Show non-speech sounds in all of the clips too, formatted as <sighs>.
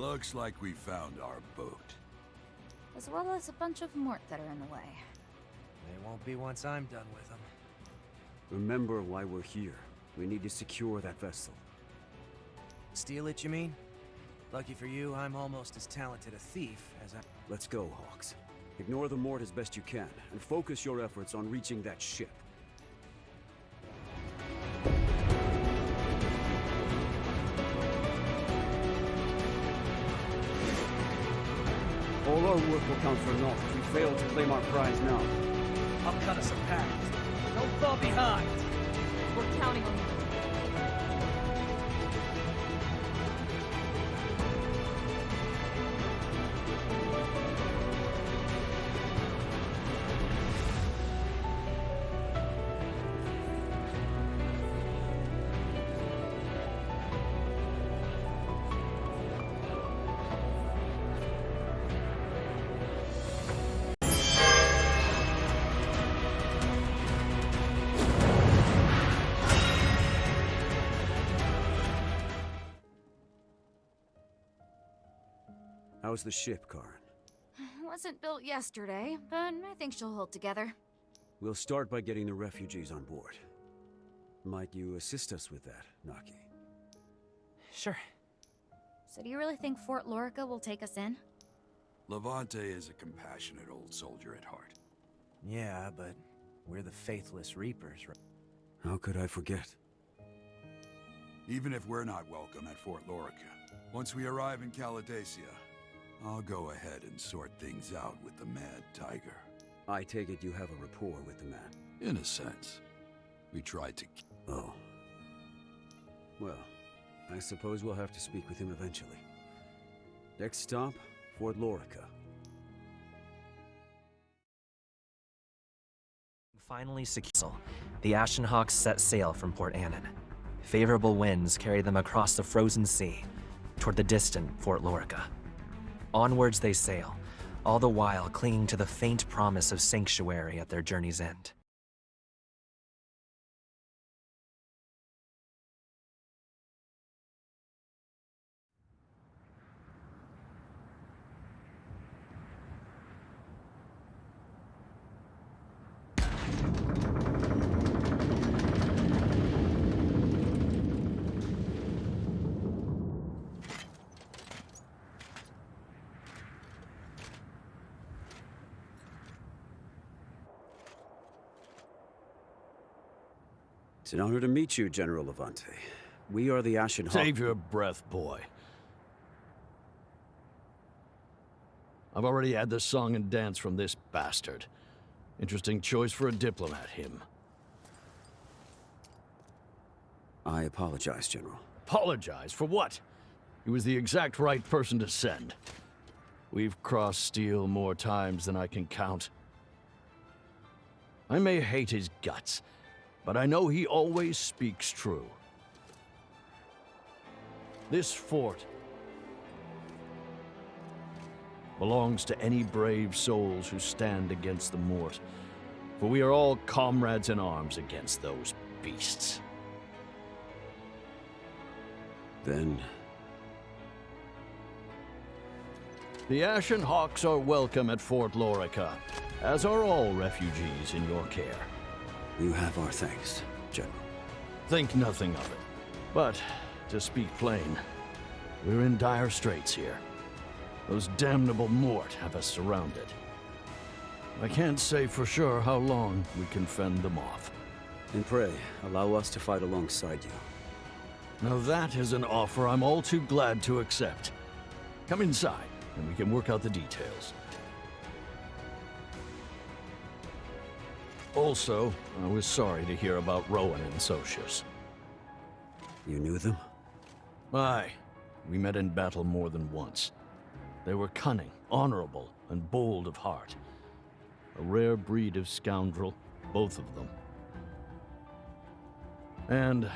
Looks like we found our boat. As well as a bunch of Mort that are in the way. They won't be once I'm done with them. Remember why we're here. We need to secure that vessel. Steal it, you mean? Lucky for you, I'm almost as talented a thief as I... Let's go, Hawks. Ignore the Mort as best you can, and focus your efforts on reaching that ship. All our work will count for naught if we fail to claim our prize now. I'll cut us a path. Don't fall behind. We're counting on you. How's the ship, Karen? <sighs> Wasn't built yesterday, but I think she'll hold together. We'll start by getting the refugees on board. Might you assist us with that, Naki? Sure. So do you really think Fort Lorica will take us in? Levante is a compassionate old soldier at heart. Yeah, but we're the Faithless Reapers, right? How could I forget? Even if we're not welcome at Fort Lorica, once we arrive in Caladesia, I'll go ahead and sort things out with the Mad Tiger. I take it you have a rapport with the man. In a sense. We tried to... Oh. Well, I suppose we'll have to speak with him eventually. Next stop, Fort Lorica. Finally secure, the Ashenhawks set sail from Port Annan. Favorable winds carry them across the frozen sea, toward the distant Fort Lorica. Onwards they sail, all the while clinging to the faint promise of sanctuary at their journey's end. It's an honor to meet you, General Levante. We are the Ashen Hawk. Save your breath, boy. I've already had the song and dance from this bastard. Interesting choice for a diplomat, him. I apologize, General. Apologize for what? He was the exact right person to send. We've crossed steel more times than I can count. I may hate his guts, but I know he always speaks true. This fort belongs to any brave souls who stand against the Mort, for we are all comrades in arms against those beasts. Then, The Ashen Hawks are welcome at Fort Lorica, as are all refugees in your care. You have our thanks, General. Think nothing of it. But, to speak plain, we're in dire straits here. Those damnable Mort have us surrounded. I can't say for sure how long we can fend them off. And pray, allow us to fight alongside you. Now that is an offer I'm all too glad to accept. Come inside, and we can work out the details. Also, I was sorry to hear about Rowan and Socius. You knew them? Aye, we met in battle more than once. They were cunning, honorable, and bold of heart. A rare breed of scoundrel, both of them. And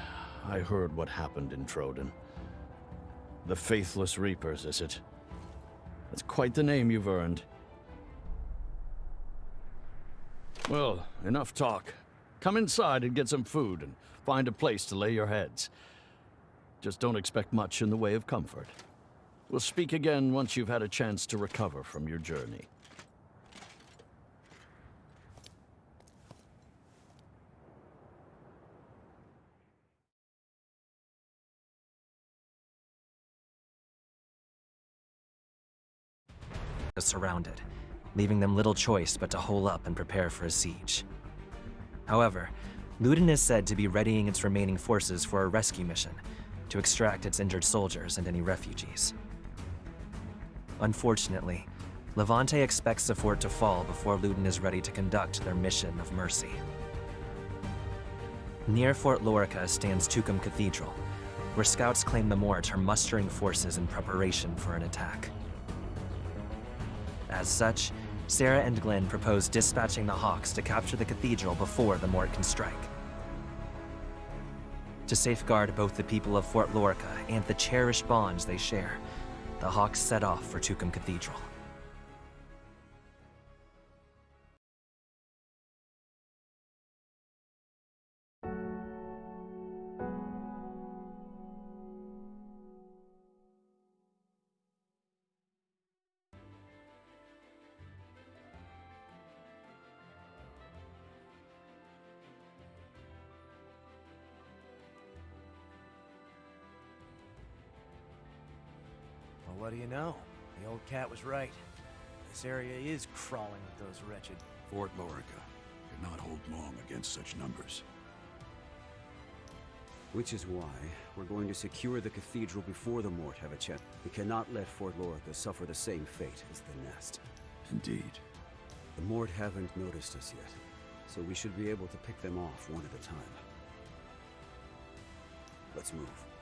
I heard what happened in Troden. The Faithless Reapers, is it? That's quite the name you've earned. Well, enough talk. Come inside and get some food and find a place to lay your heads. Just don't expect much in the way of comfort. We'll speak again once you've had a chance to recover from your journey. surrounded, leaving them little choice but to hole up and prepare for a siege. However, Ludin is said to be readying its remaining forces for a rescue mission to extract its injured soldiers and any refugees. Unfortunately, Levante expects the fort to fall before Ludin is ready to conduct their mission of mercy. Near Fort Lorica stands Tucum Cathedral, where scouts claim the Mort are mustering forces in preparation for an attack. As such, Sarah and Glenn propose dispatching the Hawks to capture the cathedral before the Mort can strike. To safeguard both the people of Fort Lorica and the cherished bonds they share, the Hawks set off for Tucum Cathedral. What do you know? The old cat was right. This area is crawling with those wretched. Fort Lorica could not hold long against such numbers. Which is why we're going to secure the cathedral before the Mort have a chance. We cannot let Fort Lorica suffer the same fate as the Nest. Indeed. The Mort haven't noticed us yet, so we should be able to pick them off one at a time. Let's move.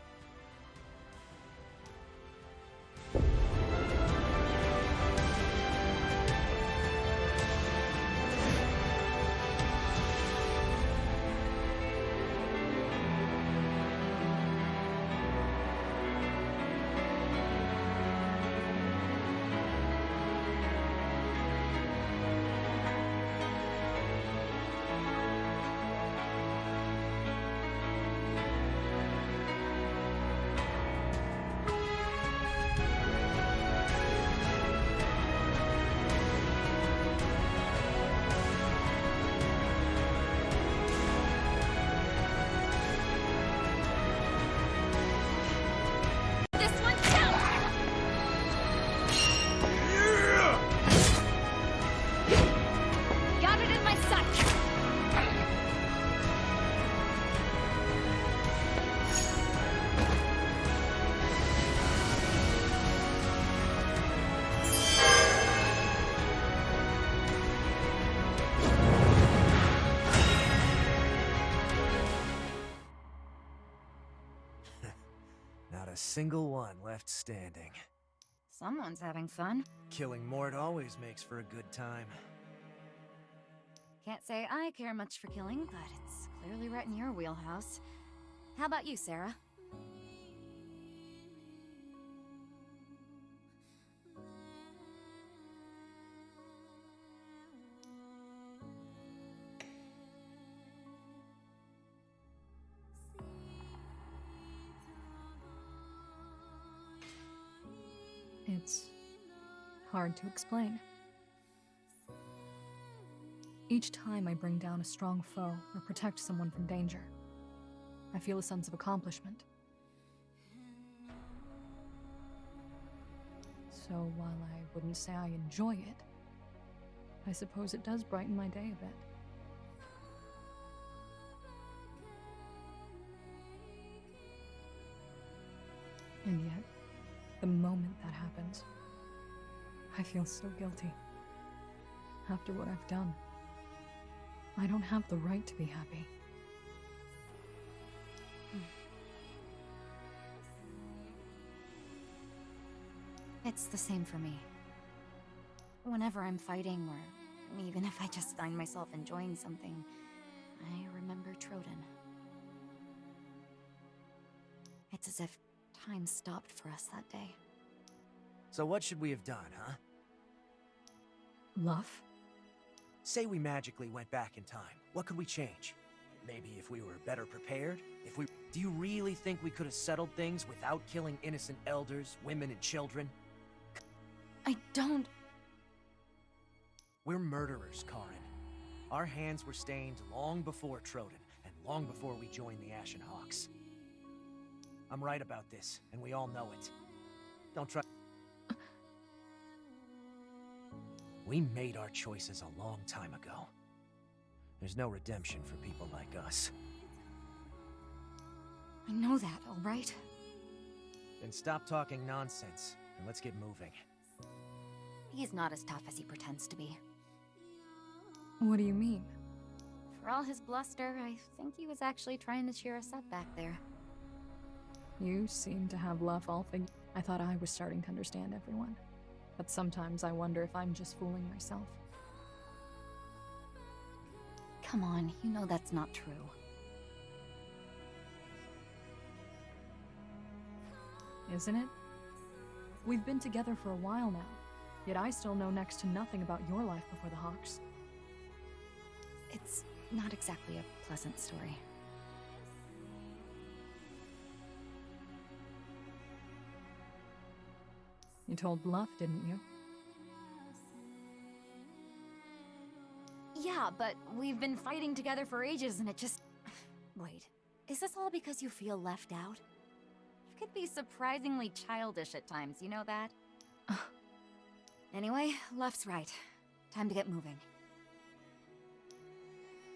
Single one left standing. Someone's having fun. Killing Mort always makes for a good time. Can't say I care much for killing, but it's clearly right in your wheelhouse. How about you, Sarah? It's hard to explain. Each time I bring down a strong foe or protect someone from danger, I feel a sense of accomplishment. So while I wouldn't say I enjoy it, I suppose it does brighten my day a bit. And yet, the moment happens, I feel so guilty. After what I've done, I don't have the right to be happy. It's the same for me. Whenever I'm fighting, or even if I just find myself enjoying something, I remember Troden. It's as if time stopped for us that day. So what should we have done, huh? Luff? Say we magically went back in time. What could we change? Maybe if we were better prepared? If we. Do you really think we could have settled things without killing innocent elders, women, and children? I don't. We're murderers, Karin. Our hands were stained long before Troden, and long before we joined the Ashen Hawks. I'm right about this, and we all know it. Don't try. We made our choices a long time ago. There's no redemption for people like us. I know that, alright? Then stop talking nonsense, and let's get moving. He's not as tough as he pretends to be. What do you mean? For all his bluster, I think he was actually trying to cheer us up back there. You seem to have love all fig- I thought I was starting to understand everyone. But sometimes I wonder if I'm just fooling myself. Come on, you know that's not true. Isn't it? We've been together for a while now, yet I still know next to nothing about your life before the Hawks. It's not exactly a pleasant story. You told Bluff, didn't you? Yeah, but we've been fighting together for ages and it just. <sighs> Wait, is this all because you feel left out? You could be surprisingly childish at times, you know that? <sighs> anyway, Left's right. Time to get moving.